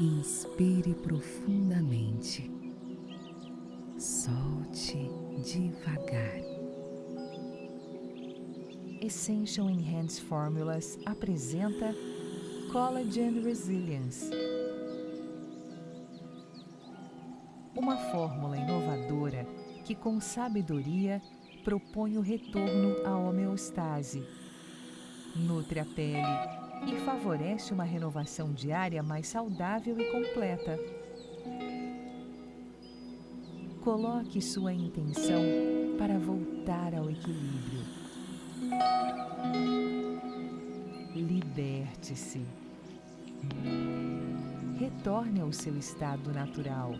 Inspire profundamente. Solte devagar. Essential Enhanced Formulas apresenta Collagen Resilience. Uma fórmula inovadora que, com sabedoria, propõe o retorno à homeostase. Nutre a pele e favorece uma renovação diária mais saudável e completa. Coloque sua intenção para voltar ao equilíbrio. Liberte-se. Retorne ao seu estado natural.